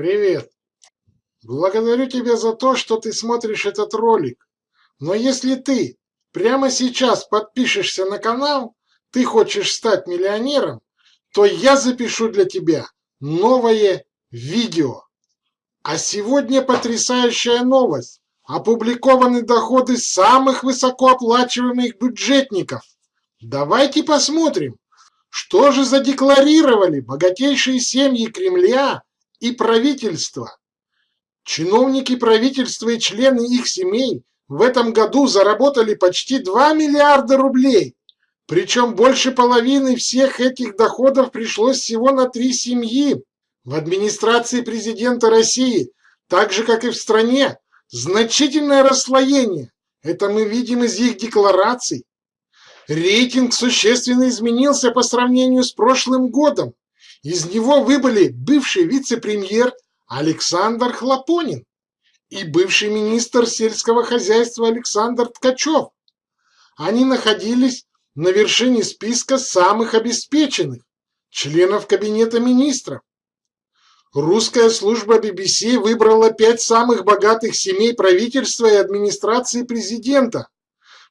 Привет. Благодарю тебя за то, что ты смотришь этот ролик. Но если ты прямо сейчас подпишешься на канал, ты хочешь стать миллионером, то я запишу для тебя новое видео. А сегодня потрясающая новость. Опубликованы доходы самых высокооплачиваемых бюджетников. Давайте посмотрим, что же задекларировали богатейшие семьи Кремля и правительства. Чиновники правительства и члены их семей в этом году заработали почти 2 миллиарда рублей. Причем больше половины всех этих доходов пришлось всего на три семьи. В администрации президента России, так же как и в стране, значительное расслоение. Это мы видим из их деклараций. Рейтинг существенно изменился по сравнению с прошлым годом. Из него выбыли бывший вице-премьер Александр Хлопонин и бывший министр сельского хозяйства Александр Ткачев. Они находились на вершине списка самых обеспеченных членов Кабинета министров. Русская служба BBC выбрала пять самых богатых семей правительства и администрации президента.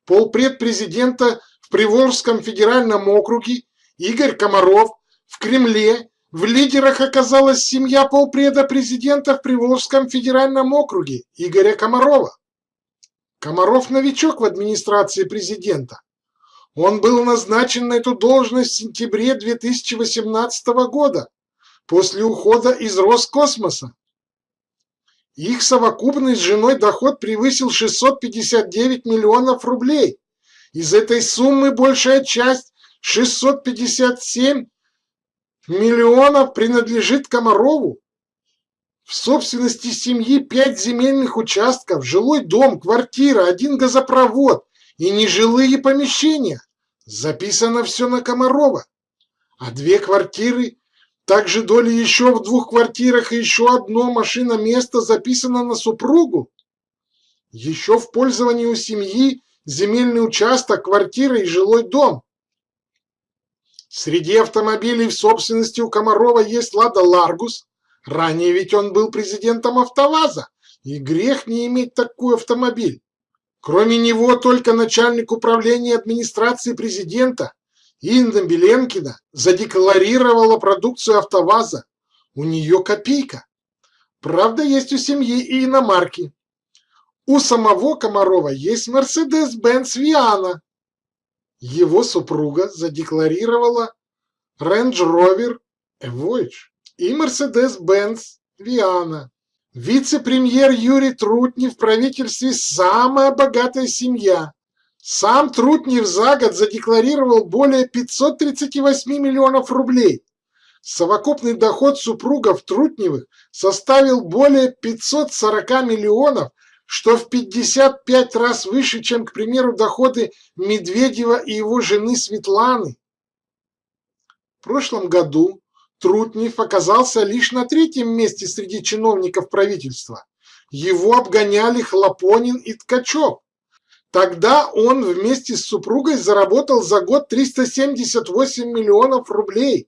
Полпред президента в Приволжском федеральном округе Игорь Комаров в Кремле в лидерах оказалась семья полпреда президента в Приволжском федеральном округе Игоря Комарова. Комаров новичок в администрации президента. Он был назначен на эту должность в сентябре 2018 года, после ухода из Роскосмоса. Их совокупный с женой доход превысил 659 миллионов рублей. Из этой суммы большая часть, 657 миллионов, принадлежит Комарову. В собственности семьи пять земельных участков, жилой дом, квартира, один газопровод и нежилые помещения. Записано все на Комарова. А две квартиры, также доли еще в двух квартирах и еще одно машина место записано на супругу. Еще в пользовании у семьи земельный участок, квартира и жилой дом. Среди автомобилей в собственности у Комарова есть «Лада Ларгус». Ранее ведь он был президентом «АвтоВАЗа», и грех не иметь такой автомобиль. Кроме него только начальник управления администрации президента Инна Беленкина задекларировала продукцию «АвтоВАЗа». У нее копейка. Правда, есть у семьи и иномарки. У самого Комарова есть Мерседес-Бенц Виана. Его супруга задекларировала Range Rover Evoyage и Mercedes-Benz Viana. Вице-премьер Юрий Трутнев в правительстве самая богатая семья. Сам Трутнев за год задекларировал более 538 миллионов рублей. Совокупный доход супругов Трутневых составил более 540 миллионов что в 55 раз выше, чем, к примеру, доходы Медведева и его жены Светланы. В прошлом году Трутнев оказался лишь на третьем месте среди чиновников правительства. Его обгоняли Хлопонин и Ткачев. Тогда он вместе с супругой заработал за год 378 миллионов рублей.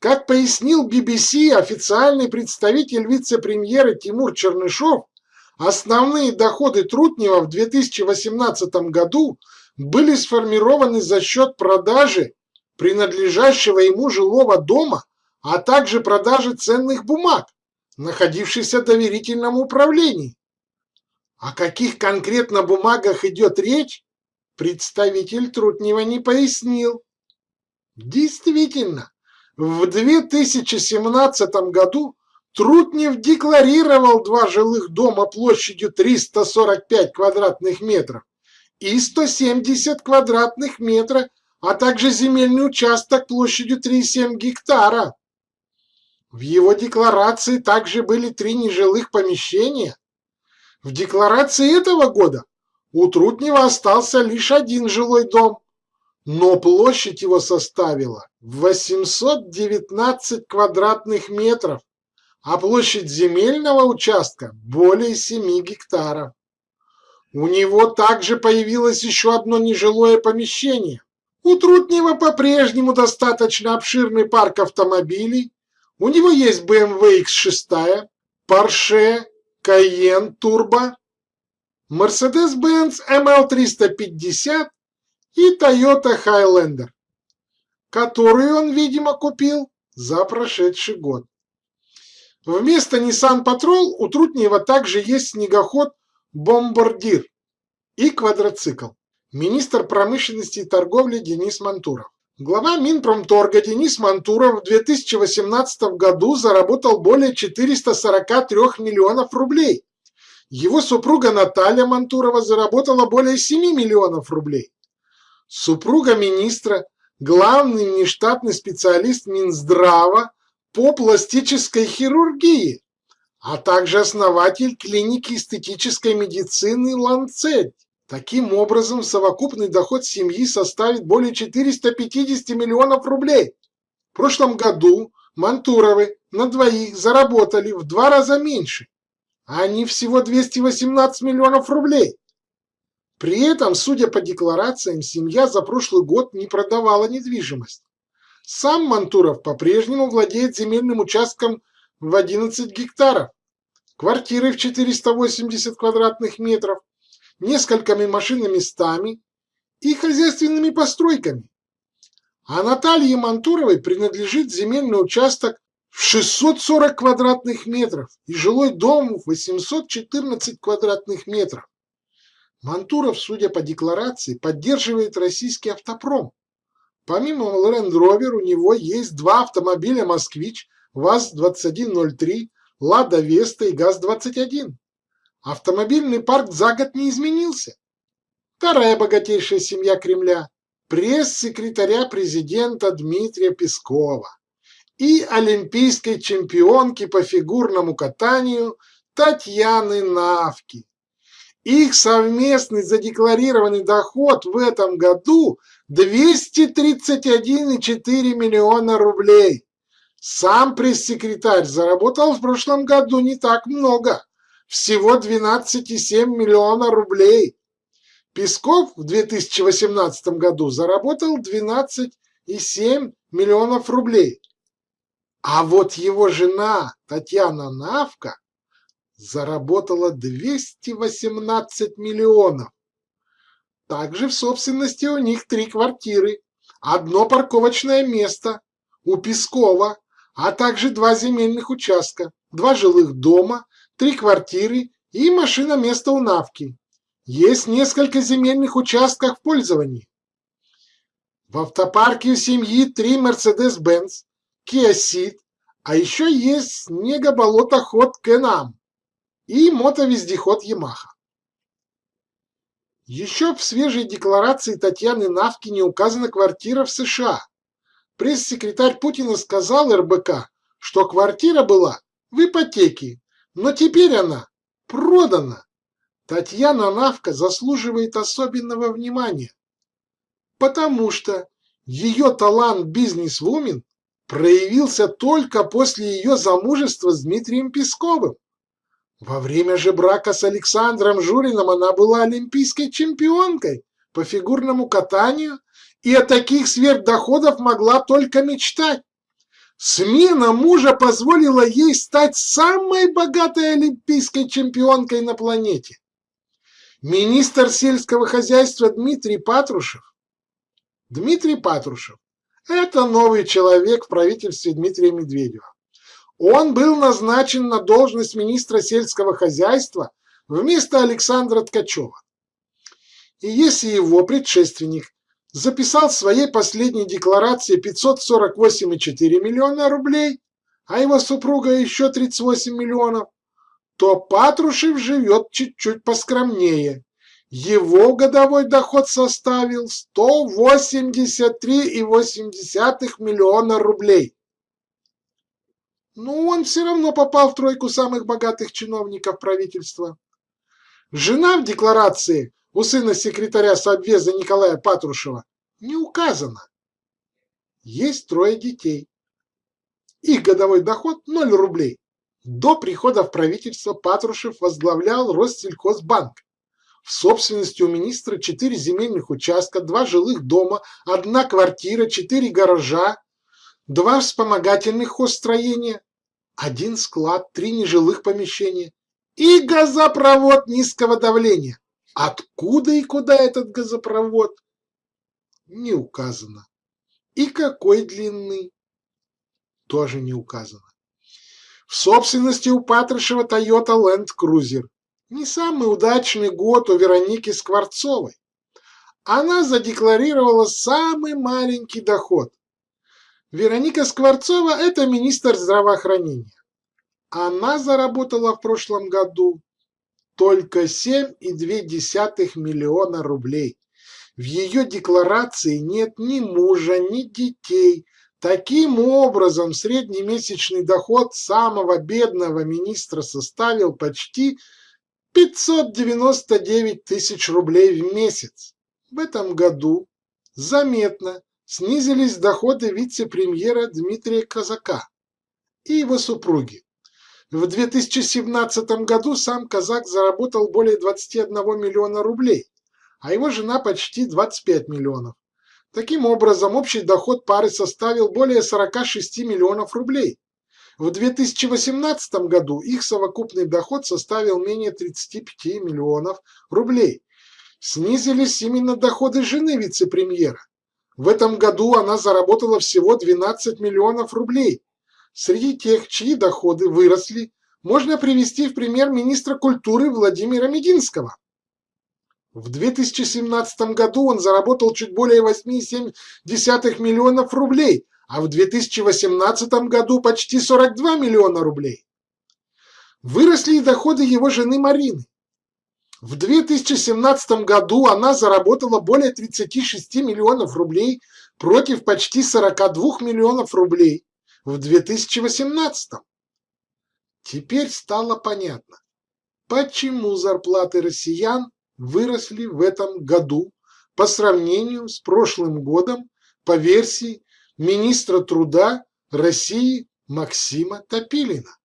Как пояснил BBC официальный представитель вице-премьера Тимур Чернышов, Основные доходы Трутнева в 2018 году были сформированы за счет продажи принадлежащего ему жилого дома, а также продажи ценных бумаг, находившихся в доверительном управлении. О каких конкретно бумагах идет речь, представитель Трутнева не пояснил. Действительно, в 2017 году Трутнев декларировал два жилых дома площадью 345 квадратных метров и 170 квадратных метров, а также земельный участок площадью 3,7 гектара. В его декларации также были три нежилых помещения. В декларации этого года у Трутнева остался лишь один жилой дом, но площадь его составила 819 квадратных метров а площадь земельного участка более 7 гектаров. У него также появилось еще одно нежилое помещение. У Трутнева по-прежнему достаточно обширный парк автомобилей. У него есть BMW X6, Porsche Cayenne Turbo, Mercedes-Benz ML350 и Toyota Highlander, которую он, видимо, купил за прошедший год. Вместо Nissan Patrol у Трутнева также есть снегоход «Бомбардир» и квадроцикл. Министр промышленности и торговли Денис Мантуров. Глава Минпромторга Денис Мантуров в 2018 году заработал более 443 миллионов рублей. Его супруга Наталья Мантурова заработала более 7 миллионов рублей. Супруга министра, главный внештатный специалист Минздрава по пластической хирургии, а также основатель клиники эстетической медицины «Ланцет». Таким образом, совокупный доход семьи составит более 450 миллионов рублей. В прошлом году Мантуровы на двоих заработали в два раза меньше, а они всего 218 миллионов рублей. При этом, судя по декларациям, семья за прошлый год не продавала недвижимость. Сам Мантуров по-прежнему владеет земельным участком в 11 гектаров, квартирой в 480 квадратных метров, несколькими машинными местами и хозяйственными постройками. А Наталье Мантуровой принадлежит земельный участок в 640 квадратных метров и жилой дом в 814 квадратных метров. Мантуров, судя по декларации, поддерживает российский автопром. Помимо Land Rover у него есть два автомобиля «Москвич», ВАЗ-2103, «Лада Веста» и ГАЗ-21. Автомобильный парк за год не изменился. Вторая богатейшая семья Кремля – пресс-секретаря президента Дмитрия Пескова и олимпийской чемпионки по фигурному катанию Татьяны Навки. Их совместный задекларированный доход в этом году 231,4 миллиона рублей. Сам пресс-секретарь заработал в прошлом году не так много всего 12,7 миллиона рублей. Песков в 2018 году заработал 12,7 миллионов рублей. А вот его жена Татьяна Навка заработала 218 миллионов. Также в собственности у них три квартиры, одно парковочное место у Пескова, а также два земельных участка, два жилых дома три квартиры и машина место у Навки. Есть несколько земельных участков в пользовании. В автопарке у семьи три Mercedes-Benz, Kia Ceed, а еще есть снегоболотоход Кенам и мотовездеход Yamaha. Еще в свежей декларации Татьяны Навки не указана квартира в США. Пресс-секретарь Путина сказал РБК, что квартира была в ипотеке но теперь она продана. Татьяна Навка заслуживает особенного внимания, потому что ее талант бизнес-вумен проявился только после ее замужества с Дмитрием Песковым. Во время же брака с Александром Журиным она была олимпийской чемпионкой по фигурному катанию и о таких сверхдоходах могла только мечтать. Смена мужа позволила ей стать самой богатой олимпийской чемпионкой на планете. Министр сельского хозяйства Дмитрий Патрушев. Дмитрий Патрушев – это новый человек в правительстве Дмитрия Медведева. Он был назначен на должность министра сельского хозяйства вместо Александра Ткачева. И если его предшественник записал в своей последней декларации 548,4 миллиона рублей, а его супруга еще 38 миллионов, то Патрушев живет чуть-чуть поскромнее. Его годовой доход составил 183,8 миллиона рублей. Но он все равно попал в тройку самых богатых чиновников правительства. Жена в декларации у сына секретаря Совбеза Николая Патрушева не указано. Есть трое детей. Их годовой доход 0 рублей. До прихода в правительство Патрушев возглавлял Россельхозбанк. В собственности у министра четыре земельных участка, два жилых дома, одна квартира, четыре гаража, два вспомогательных хозстроения. один склад, три нежилых помещения и газопровод низкого давления. Откуда и куда этот газопровод? Не указано. И какой длины? Тоже не указано. В собственности у Патрушева Toyota Land Cruiser. Не самый удачный год у Вероники Скворцовой. Она задекларировала самый маленький доход. Вероника Скворцова – это министр здравоохранения. Она заработала в прошлом году только 7,2 миллиона рублей. В ее декларации нет ни мужа, ни детей. Таким образом, среднемесячный доход самого бедного министра составил почти 599 тысяч рублей в месяц. В этом году заметно снизились доходы вице-премьера Дмитрия Казака и его супруги. В 2017 году сам казак заработал более 21 миллиона рублей, а его жена почти 25 миллионов. Таким образом, общий доход пары составил более 46 миллионов рублей. В 2018 году их совокупный доход составил менее 35 миллионов рублей. Снизились именно доходы жены вице-премьера. В этом году она заработала всего 12 миллионов рублей. Среди тех, чьи доходы выросли, можно привести в пример министра культуры Владимира Мединского. В 2017 году он заработал чуть более 8,7 миллионов рублей, а в 2018 году почти 42 миллиона рублей. Выросли и доходы его жены Марины. В 2017 году она заработала более 36 миллионов рублей против почти 42 миллионов рублей в 2018. Теперь стало понятно, почему зарплаты россиян выросли в этом году по сравнению с прошлым годом по версии министра труда России Максима Топилина.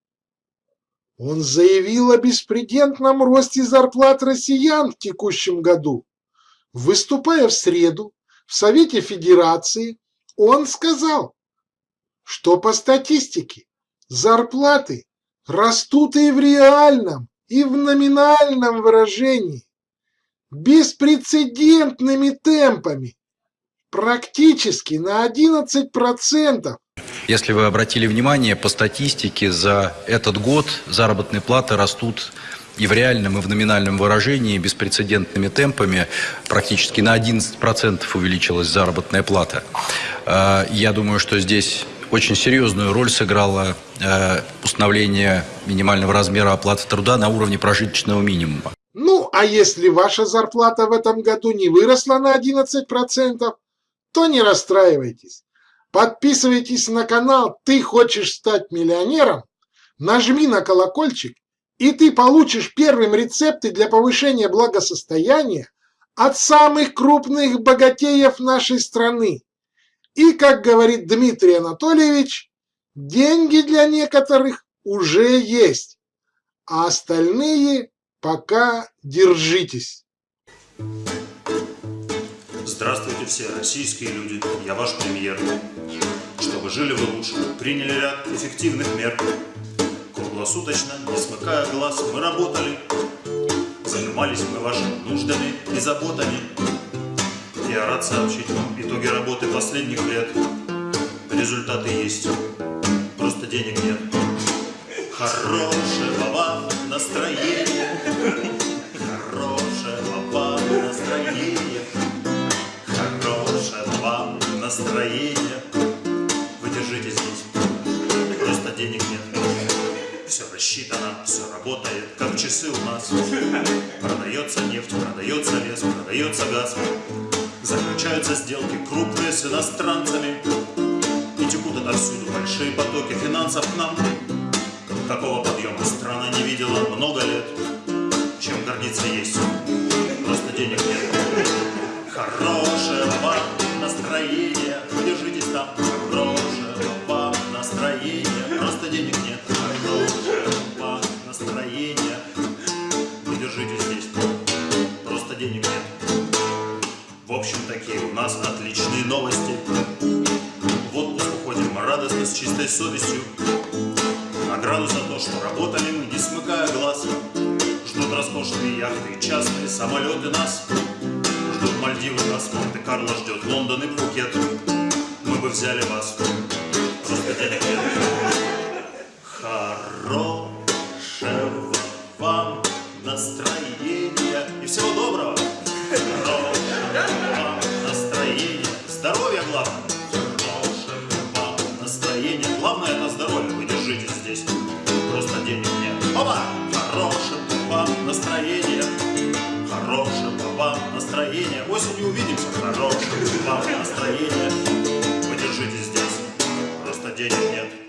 Он заявил о беспредельном росте зарплат россиян в текущем году. Выступая в среду в Совете Федерации, он сказал, что по статистике зарплаты растут и в реальном, и в номинальном выражении беспрецедентными темпами, практически на 11%. Если вы обратили внимание, по статистике за этот год заработные платы растут и в реальном, и в номинальном выражении беспрецедентными темпами. Практически на 11% увеличилась заработная плата. А, я думаю, что здесь очень серьезную роль сыграло э, установление минимального размера оплаты труда на уровне прожиточного минимума. Ну, а если ваша зарплата в этом году не выросла на 11%, то не расстраивайтесь. Подписывайтесь на канал «Ты хочешь стать миллионером», нажми на колокольчик, и ты получишь первым рецепты для повышения благосостояния от самых крупных богатеев нашей страны. И, как говорит Дмитрий Анатольевич, деньги для некоторых уже есть, а остальные пока держитесь. Здравствуйте все российские люди, я ваш премьер. Чтобы жили вы лучше, приняли ряд эффективных мер. Круглосуточно, не смыкая глаз, мы работали. Занимались мы вашими нуждами и заботами. Я рад сообщить вам итоги работы последних лет. Результаты есть, просто денег нет. Хорошего вам настроения, хорошего вам настроения настроение. Вы держите здесь, просто денег нет. Все рассчитано, все работает, как часы у нас. Продается нефть, продается лес, продается газ. Заключаются сделки крупные с иностранцами. И текут отовсюду большие потоки финансов к нам. Такого подъема страна не видела много лет. Чем гордиться есть, просто денег нет. Хорошего вам настроение, держитесь там, хорошего вам настроения, просто денег нет, хорошего вам настроения, вы держитесь здесь, просто денег нет. В общем, такие у нас отличные новости. В отпуск уходим. Радостно, с чистой совестью. Награду за то, что работали мы, не смыкая глаз. Ждут роскошные яхты, частные самолеты нас Мальдивы нас, Монте-Карло ждет. Лондон и Пхукет. Мы бы взяли вас, Хорошего вам настроения. И всего доброго. Хорошего вам настроения, здоровья главное вам настроения Осенью увидимся Хорошего вам настроения Вы держитесь здесь. Просто денег нет